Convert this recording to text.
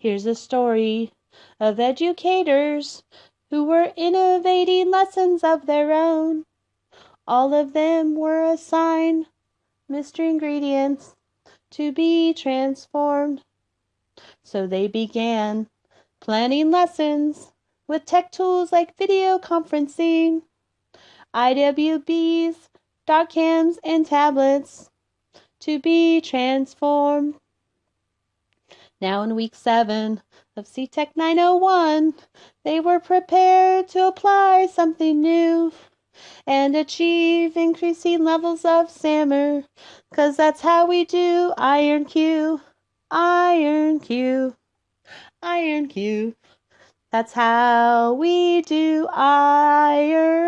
Here's a story of educators Who were innovating lessons of their own. All of them were assigned Mystery Ingredients to be transformed. So they began planning lessons with tech tools like video conferencing, IWBs, doc cams, and tablets to be transformed. Now in week seven of CTech 901, they were prepared to apply something new and achieve increasing levels of SAMR, cause that's how we do Iron Q, Iron Q, Iron Q. That's how we do Iron.